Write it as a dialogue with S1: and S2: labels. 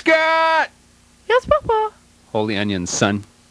S1: Scott!
S2: Yes, Papa.
S1: Holy onions, son.